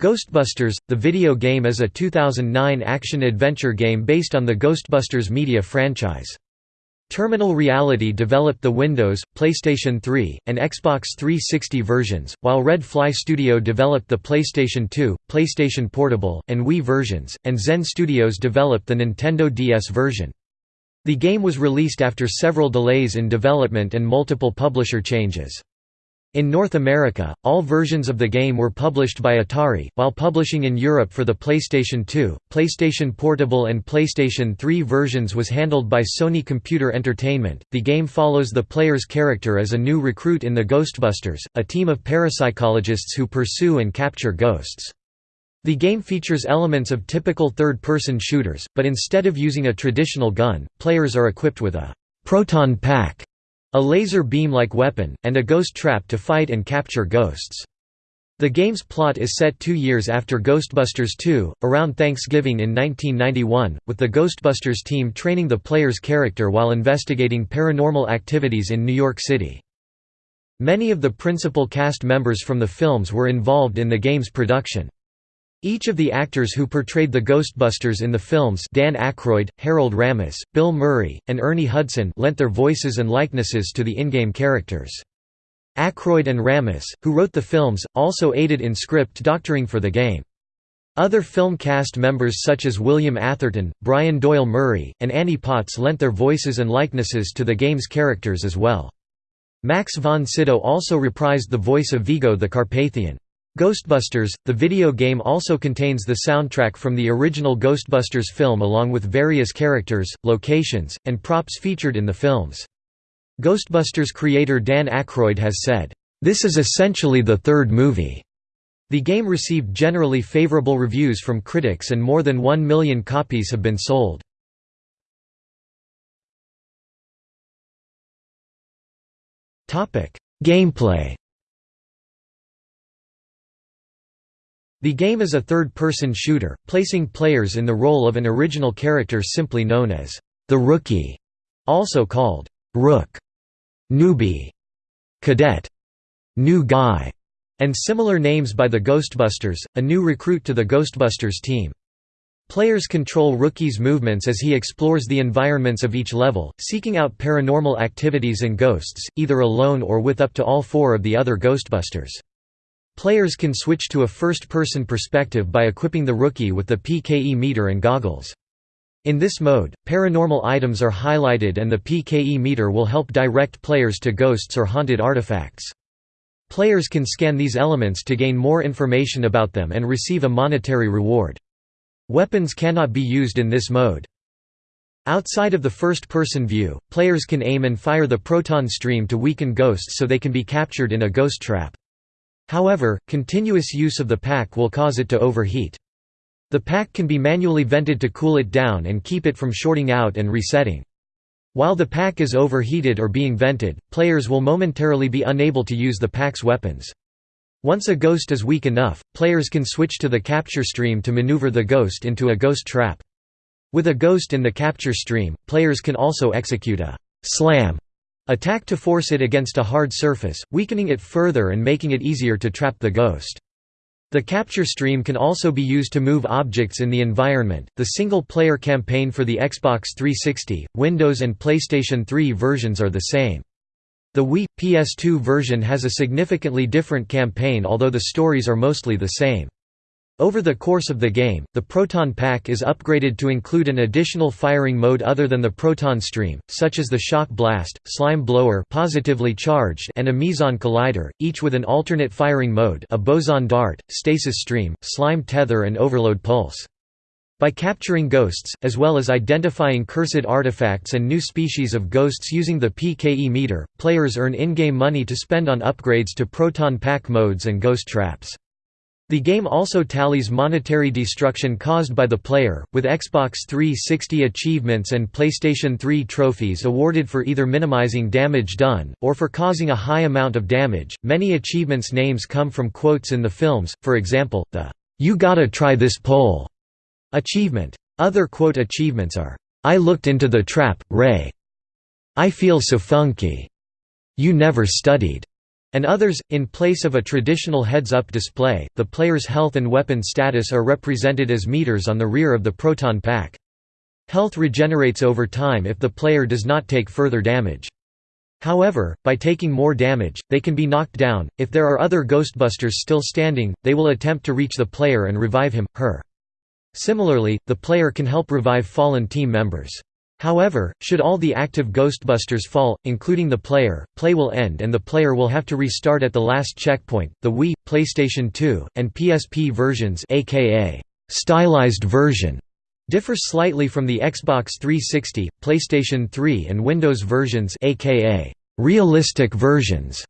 Ghostbusters, the video game is a 2009 action-adventure game based on the Ghostbusters media franchise. Terminal Reality developed the Windows, PlayStation 3, and Xbox 360 versions, while Red Fly Studio developed the PlayStation 2, PlayStation Portable, and Wii versions, and Zen Studios developed the Nintendo DS version. The game was released after several delays in development and multiple publisher changes. In North America, all versions of the game were published by Atari, while publishing in Europe for the PlayStation 2, PlayStation Portable, and PlayStation 3 versions was handled by Sony Computer Entertainment. The game follows the player's character as a new recruit in the Ghostbusters, a team of parapsychologists who pursue and capture ghosts. The game features elements of typical third person shooters, but instead of using a traditional gun, players are equipped with a proton pack a laser beam-like weapon, and a ghost trap to fight and capture ghosts. The game's plot is set two years after Ghostbusters 2, around Thanksgiving in 1991, with the Ghostbusters team training the player's character while investigating paranormal activities in New York City. Many of the principal cast members from the films were involved in the game's production. Each of the actors who portrayed the Ghostbusters in the films Dan Aykroyd, Harold Ramis, Bill Murray, and Ernie Hudson lent their voices and likenesses to the in-game characters. Aykroyd and Ramis, who wrote the films, also aided in script doctoring for the game. Other film cast members such as William Atherton, Brian Doyle Murray, and Annie Potts lent their voices and likenesses to the game's characters as well. Max von Sydow also reprised the voice of Vigo the Carpathian. Ghostbusters, the video game also contains the soundtrack from the original Ghostbusters film along with various characters, locations, and props featured in the films. Ghostbusters creator Dan Aykroyd has said, "...this is essentially the third movie." The game received generally favorable reviews from critics and more than one million copies have been sold. Gameplay The game is a third-person shooter, placing players in the role of an original character simply known as the Rookie, also called Rook, Newbie, Cadet, New Guy, and similar names by the Ghostbusters, a new recruit to the Ghostbusters team. Players control Rookie's movements as he explores the environments of each level, seeking out paranormal activities and ghosts, either alone or with up to all four of the other Ghostbusters. Players can switch to a first-person perspective by equipping the rookie with the PKE meter and goggles. In this mode, paranormal items are highlighted and the PKE meter will help direct players to ghosts or haunted artifacts. Players can scan these elements to gain more information about them and receive a monetary reward. Weapons cannot be used in this mode. Outside of the first-person view, players can aim and fire the proton stream to weaken ghosts so they can be captured in a ghost trap. However, continuous use of the pack will cause it to overheat. The pack can be manually vented to cool it down and keep it from shorting out and resetting. While the pack is overheated or being vented, players will momentarily be unable to use the pack's weapons. Once a ghost is weak enough, players can switch to the capture stream to maneuver the ghost into a ghost trap. With a ghost in the capture stream, players can also execute a «slam» Attack to force it against a hard surface, weakening it further and making it easier to trap the ghost. The capture stream can also be used to move objects in the environment. The single player campaign for the Xbox 360, Windows, and PlayStation 3 versions are the same. The Wii PS2 version has a significantly different campaign, although the stories are mostly the same. Over the course of the game, the proton pack is upgraded to include an additional firing mode other than the proton stream, such as the shock blast, slime blower positively charged and a meson collider, each with an alternate firing mode a boson dart, stasis stream, slime tether and overload pulse. By capturing ghosts, as well as identifying cursed artifacts and new species of ghosts using the PKE meter, players earn in-game money to spend on upgrades to proton pack modes and ghost traps. The game also tallies monetary destruction caused by the player, with Xbox 360 achievements and PlayStation 3 trophies awarded for either minimizing damage done, or for causing a high amount of damage. Many achievements' names come from quotes in the films, for example, the You Gotta Try This Pole achievement. Other quote achievements are, I looked into the trap, Ray. I feel so funky. You never studied. And others, in place of a traditional heads-up display, the player's health and weapon status are represented as meters on the rear of the proton pack. Health regenerates over time if the player does not take further damage. However, by taking more damage, they can be knocked down. If there are other Ghostbusters still standing, they will attempt to reach the player and revive him, her. Similarly, the player can help revive fallen team members. However, should all the active Ghostbusters fall, including the player, play will end and the player will have to restart at the last checkpoint. The Wii, PlayStation 2, and PSP versions aka stylized version differ slightly from the Xbox 360, PlayStation 3 and Windows versions aka realistic versions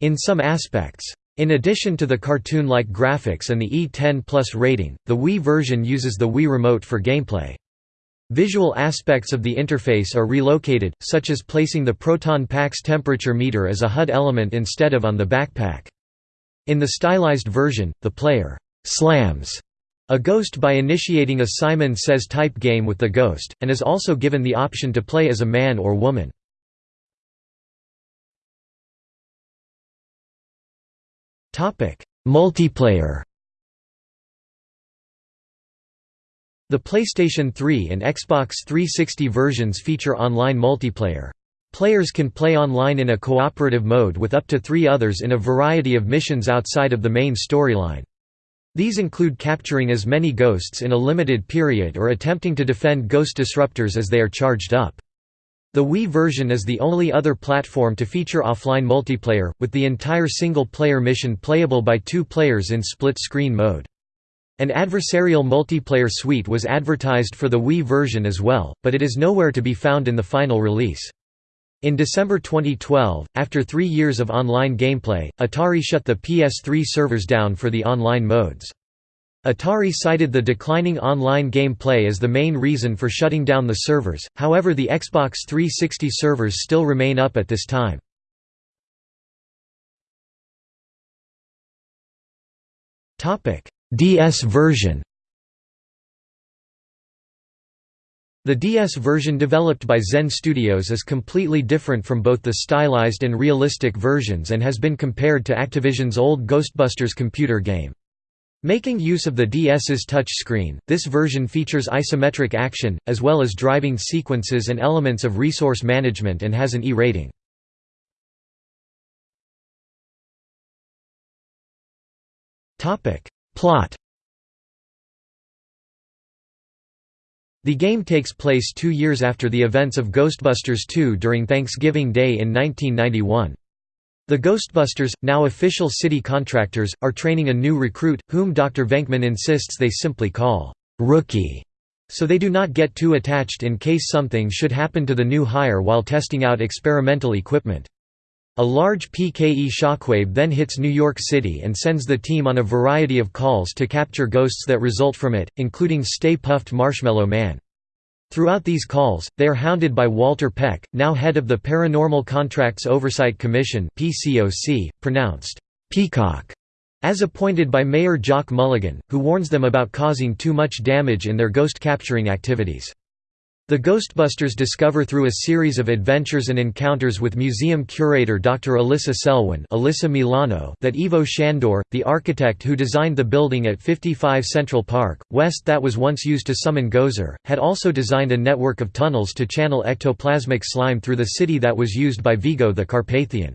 in some aspects. In addition to the cartoon-like graphics and the E10 Plus rating, the Wii version uses the Wii Remote for gameplay. Visual aspects of the interface are relocated, such as placing the proton pack's temperature meter as a HUD element instead of on the backpack. In the stylized version, the player «slams» a ghost by initiating a Simon Says type game with the ghost, and is also given the option to play as a man or woman. Multiplayer The PlayStation 3 and Xbox 360 versions feature online multiplayer. Players can play online in a cooperative mode with up to three others in a variety of missions outside of the main storyline. These include capturing as many ghosts in a limited period or attempting to defend ghost disruptors as they are charged up. The Wii version is the only other platform to feature offline multiplayer, with the entire single-player mission playable by two players in split-screen mode. An adversarial multiplayer suite was advertised for the Wii version as well, but it is nowhere to be found in the final release. In December 2012, after three years of online gameplay, Atari shut the PS3 servers down for the online modes. Atari cited the declining online gameplay as the main reason for shutting down the servers, however the Xbox 360 servers still remain up at this time. Topic: DS version The DS version developed by Zen Studios is completely different from both the stylized and realistic versions and has been compared to Activision's old Ghostbusters computer game. Making use of the DS's touchscreen, this version features isometric action, as well as driving sequences and elements of resource management and has an E rating. Plot The game takes place two years after the events of Ghostbusters 2 during Thanksgiving Day in 1991. The Ghostbusters, now official city contractors, are training a new recruit, whom Dr. Venkman insists they simply call Rookie, so they do not get too attached in case something should happen to the new hire while testing out experimental equipment. A large PKE shockwave then hits New York City and sends the team on a variety of calls to capture ghosts that result from it, including Stay Puft Marshmallow Man. Throughout these calls, they are hounded by Walter Peck, now head of the Paranormal Contracts Oversight Commission pronounced Peacock, as appointed by Mayor Jock Mulligan, who warns them about causing too much damage in their ghost capturing activities. The Ghostbusters discover through a series of adventures and encounters with museum curator Dr. Alyssa Selwyn Alyssa Milano that Ivo Shandor, the architect who designed the building at 55 Central Park, West that was once used to summon Gozer, had also designed a network of tunnels to channel ectoplasmic slime through the city that was used by Vigo the Carpathian.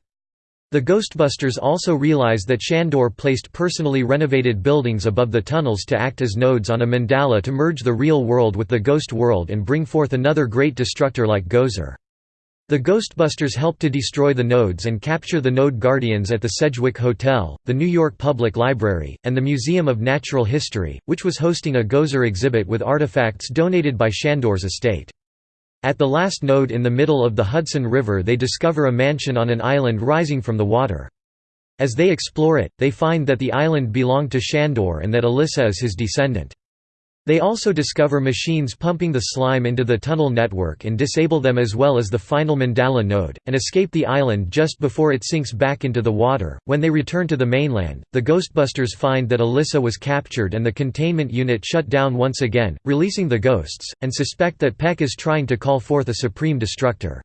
The Ghostbusters also realized that Shandor placed personally renovated buildings above the tunnels to act as nodes on a mandala to merge the real world with the ghost world and bring forth another great destructor like Gozer. The Ghostbusters help to destroy the nodes and capture the node guardians at the Sedgwick Hotel, the New York Public Library, and the Museum of Natural History, which was hosting a Gozer exhibit with artifacts donated by Shandor's estate. At the last node in the middle of the Hudson River they discover a mansion on an island rising from the water. As they explore it, they find that the island belonged to Shandor and that Alyssa is his descendant. They also discover machines pumping the slime into the tunnel network and disable them as well as the final Mandala node, and escape the island just before it sinks back into the water. When they return to the mainland, the Ghostbusters find that Alyssa was captured and the containment unit shut down once again, releasing the ghosts, and suspect that Peck is trying to call forth a supreme destructor.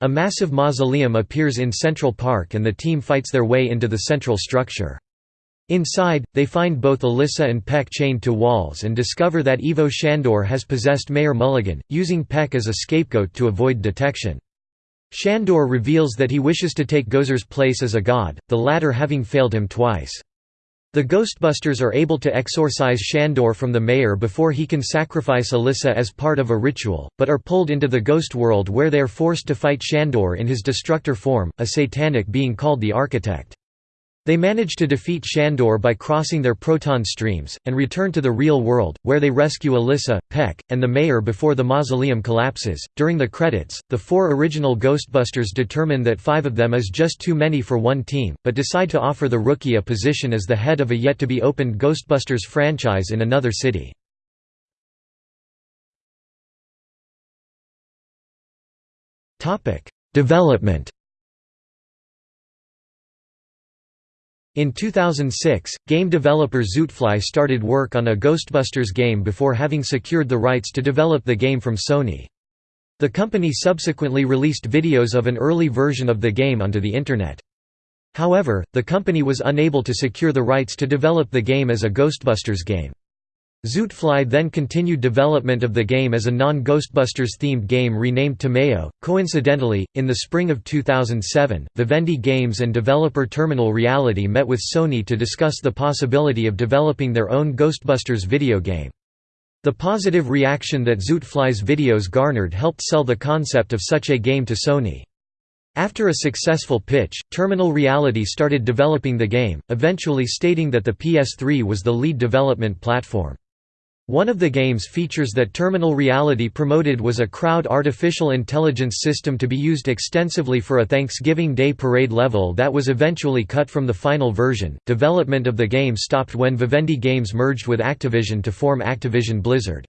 A massive mausoleum appears in Central Park and the team fights their way into the central structure. Inside, they find both Alyssa and Peck chained to walls and discover that Ivo Shandor has possessed Mayor Mulligan, using Peck as a scapegoat to avoid detection. Shandor reveals that he wishes to take Gozer's place as a god, the latter having failed him twice. The Ghostbusters are able to exorcise Shandor from the mayor before he can sacrifice Alyssa as part of a ritual, but are pulled into the ghost world where they are forced to fight Shandor in his destructor form, a satanic being called the Architect. They manage to defeat Shandor by crossing their proton streams, and return to the real world, where they rescue Alyssa, Peck, and the mayor before the mausoleum collapses. During the credits, the four original Ghostbusters determine that five of them is just too many for one team, but decide to offer the rookie a position as the head of a yet to be opened Ghostbusters franchise in another city. Development In 2006, game developer Zootfly started work on a Ghostbusters game before having secured the rights to develop the game from Sony. The company subsequently released videos of an early version of the game onto the Internet. However, the company was unable to secure the rights to develop the game as a Ghostbusters game. Zootfly then continued development of the game as a non-Ghostbusters themed game renamed Tamayo. Coincidentally, in the spring of 2007, Vivendi Games and developer Terminal Reality met with Sony to discuss the possibility of developing their own Ghostbusters video game. The positive reaction that Zootfly's videos garnered helped sell the concept of such a game to Sony. After a successful pitch, Terminal Reality started developing the game, eventually stating that the PS3 was the lead development platform. One of the game's features that Terminal Reality promoted was a crowd artificial intelligence system to be used extensively for a Thanksgiving Day parade level that was eventually cut from the final version. Development of the game stopped when Vivendi Games merged with Activision to form Activision Blizzard.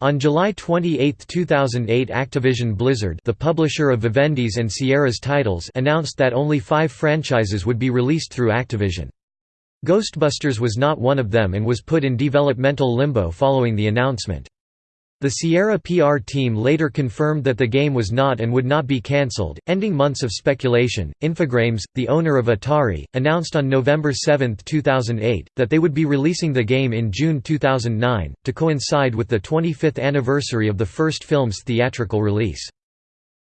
On July 28, 2008 Activision Blizzard the publisher of Vivendi's and Sierra's titles announced that only five franchises would be released through Activision. Ghostbusters was not one of them and was put in developmental limbo following the announcement. The Sierra PR team later confirmed that the game was not and would not be cancelled, ending months of speculation. Infogrames, the owner of Atari, announced on November 7, 2008, that they would be releasing the game in June 2009, to coincide with the 25th anniversary of the first film's theatrical release.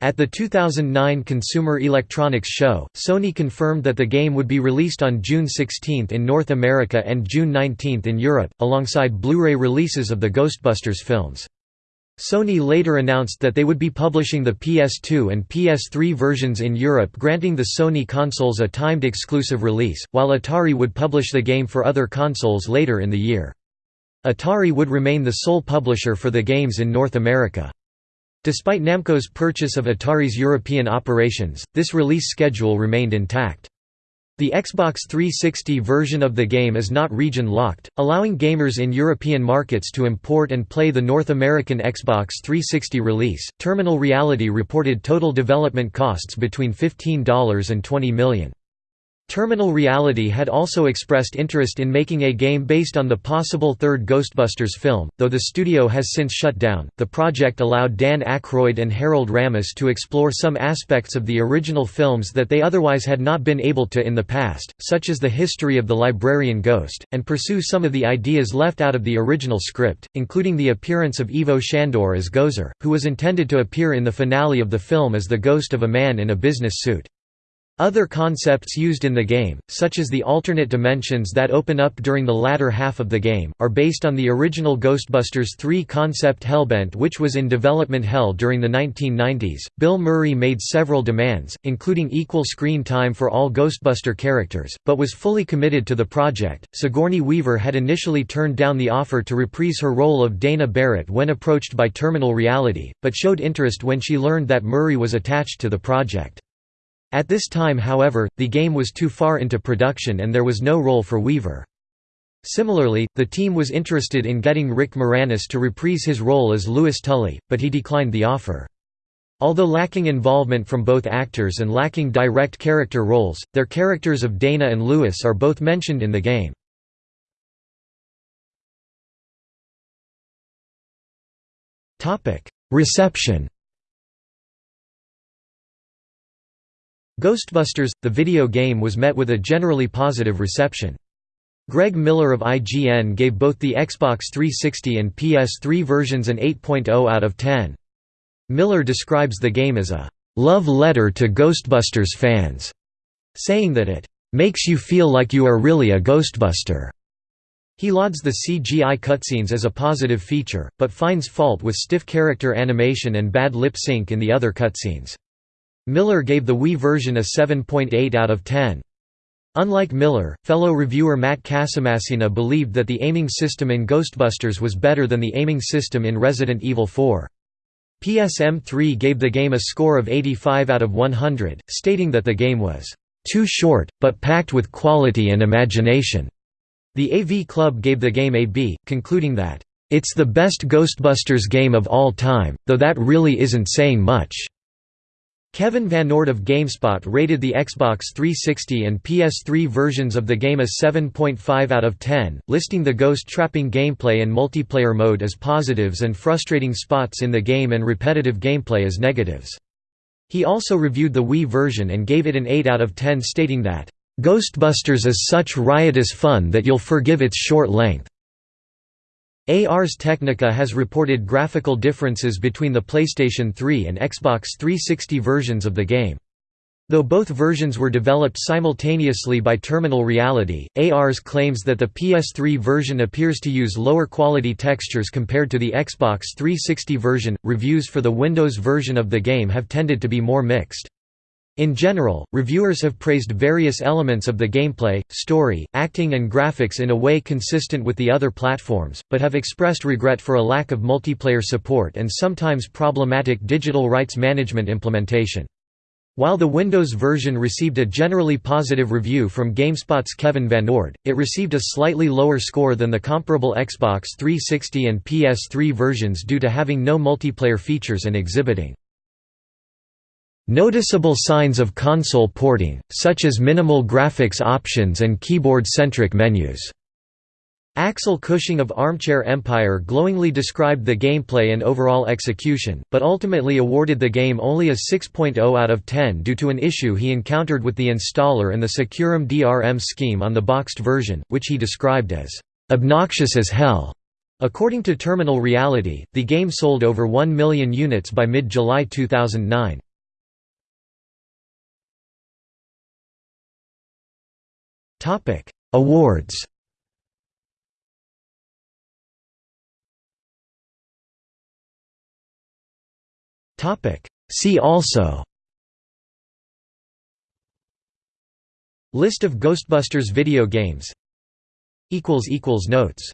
At the 2009 Consumer Electronics Show, Sony confirmed that the game would be released on June 16 in North America and June 19 in Europe, alongside Blu-ray releases of the Ghostbusters films. Sony later announced that they would be publishing the PS2 and PS3 versions in Europe granting the Sony consoles a timed exclusive release, while Atari would publish the game for other consoles later in the year. Atari would remain the sole publisher for the games in North America. Despite Namco's purchase of Atari's European operations, this release schedule remained intact. The Xbox 360 version of the game is not region-locked, allowing gamers in European markets to import and play the North American Xbox 360 release. Terminal Reality reported total development costs between $15 and $20 million. Terminal Reality had also expressed interest in making a game based on the possible third Ghostbusters film, though the studio has since shut down. The project allowed Dan Aykroyd and Harold Ramis to explore some aspects of the original films that they otherwise had not been able to in the past, such as the history of the librarian ghost, and pursue some of the ideas left out of the original script, including the appearance of Ivo Shandor as Gozer, who was intended to appear in the finale of the film as the ghost of a man in a business suit. Other concepts used in the game, such as the alternate dimensions that open up during the latter half of the game, are based on the original Ghostbusters 3 concept Hellbent, which was in development hell during the 1990s. Bill Murray made several demands, including equal screen time for all Ghostbuster characters, but was fully committed to the project. Sigourney Weaver had initially turned down the offer to reprise her role of Dana Barrett when approached by Terminal Reality, but showed interest when she learned that Murray was attached to the project. At this time however, the game was too far into production and there was no role for Weaver. Similarly, the team was interested in getting Rick Moranis to reprise his role as Louis Tully, but he declined the offer. Although lacking involvement from both actors and lacking direct character roles, their characters of Dana and Louis are both mentioned in the game. Reception Ghostbusters, the video game was met with a generally positive reception. Greg Miller of IGN gave both the Xbox 360 and PS3 versions an 8.0 out of 10. Miller describes the game as a love letter to Ghostbusters fans, saying that it makes you feel like you are really a Ghostbuster. He lauds the CGI cutscenes as a positive feature, but finds fault with stiff character animation and bad lip sync in the other cutscenes. Miller gave the Wii version a 7.8 out of 10. Unlike Miller, fellow reviewer Matt Casamassina believed that the aiming system in Ghostbusters was better than the aiming system in Resident Evil 4. PSM3 gave the game a score of 85 out of 100, stating that the game was too short, but packed with quality and imagination. The AV Club gave the game a B, concluding that, "...it's the best Ghostbusters game of all time, though that really isn't saying much." Kevin Van VanOrd of GameSpot rated the Xbox 360 and PS3 versions of the game a 7.5 out of 10, listing the ghost trapping gameplay and multiplayer mode as positives and frustrating spots in the game and repetitive gameplay as negatives. He also reviewed the Wii version and gave it an 8 out of 10 stating that, "...Ghostbusters is such riotous fun that you'll forgive its short length." Ars Technica has reported graphical differences between the PlayStation 3 and Xbox 360 versions of the game. Though both versions were developed simultaneously by Terminal Reality, ARS claims that the PS3 version appears to use lower quality textures compared to the Xbox 360 version. Reviews for the Windows version of the game have tended to be more mixed. In general, reviewers have praised various elements of the gameplay, story, acting and graphics in a way consistent with the other platforms, but have expressed regret for a lack of multiplayer support and sometimes problematic digital rights management implementation. While the Windows version received a generally positive review from GameSpot's Kevin Van VanOrd, it received a slightly lower score than the comparable Xbox 360 and PS3 versions due to having no multiplayer features and exhibiting Noticeable signs of console porting, such as minimal graphics options and keyboard-centric menus. Axel Cushing of Armchair Empire glowingly described the gameplay and overall execution, but ultimately awarded the game only a 6.0 out of 10 due to an issue he encountered with the installer and the SecuROM DRM scheme on the boxed version, which he described as obnoxious as hell. According to Terminal Reality, the game sold over 1 million units by mid-July 2009. Topic: Awards. Topic: See also. List of Ghostbusters video games. Equals equals notes.